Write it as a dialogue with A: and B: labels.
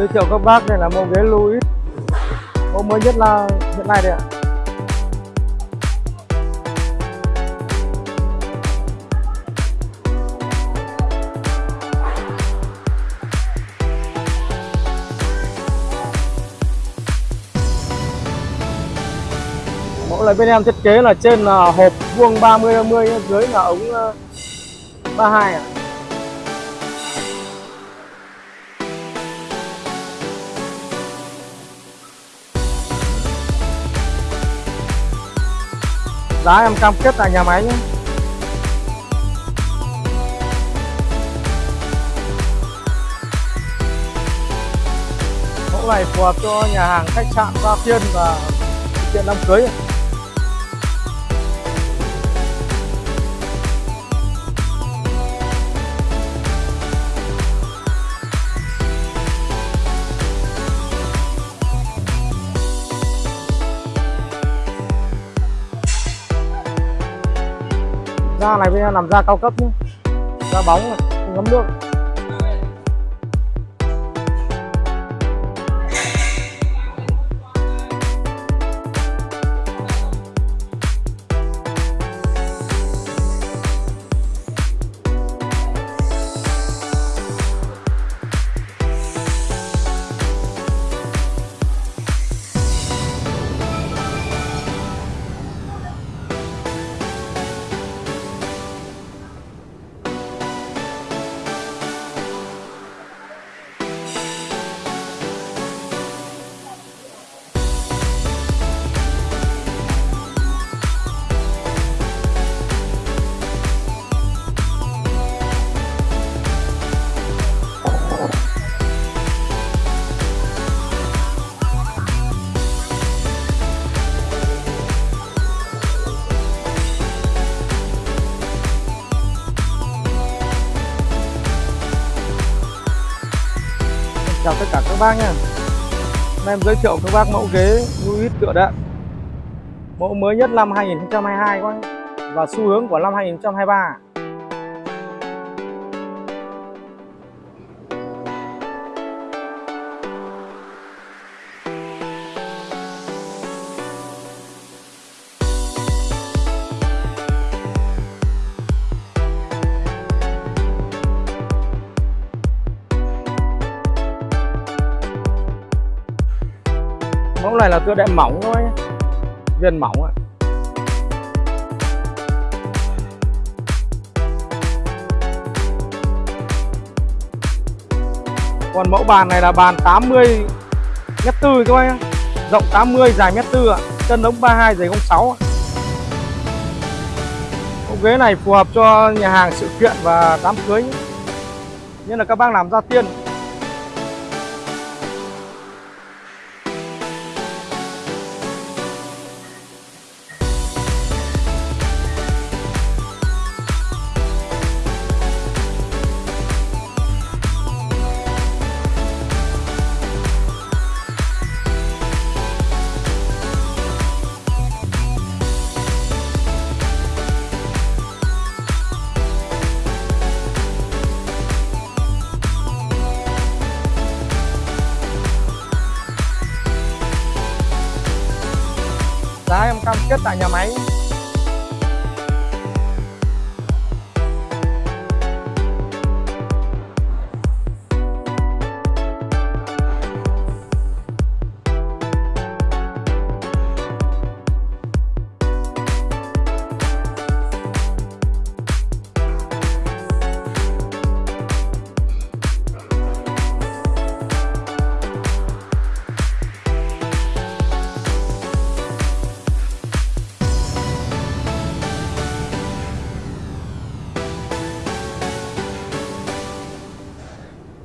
A: giới thiệu các bác, đây là mẫu ghế Louis mẫu mới nhất là hiện nay đây ạ mẫu này bên em thiết kế là trên là hộp vuông 30 50 dưới là ống ờ, 32 ạ à. Giá em cam kết tại nhà máy nhé. Mẫu này phù hợp cho nhà hàng khách sạn gia tiên và sự đám cưới da này bên làm da cao cấp nhé da bóng này, ngấm nước. Chào tất cả các bác nha Hôm nay em giới thiệu các bác mẫu ghế Louis tựa đệm. Mẫu mới nhất năm 2022 các bác và xu hướng của năm 2023 mẫu này là tựa đệm mỏng thôi. Viên mỏng ạ. Còn mẫu bàn này là bàn 80 mét tư các bác nhé rộng 80 dài mét tư ạ. Chân ống 32 dày 06 ạ. Mẫu ghế này phù hợp cho nhà hàng sự kiện và đám cưới nhất là các bác làm gia tiên. Giá em cam kết tại nhà máy.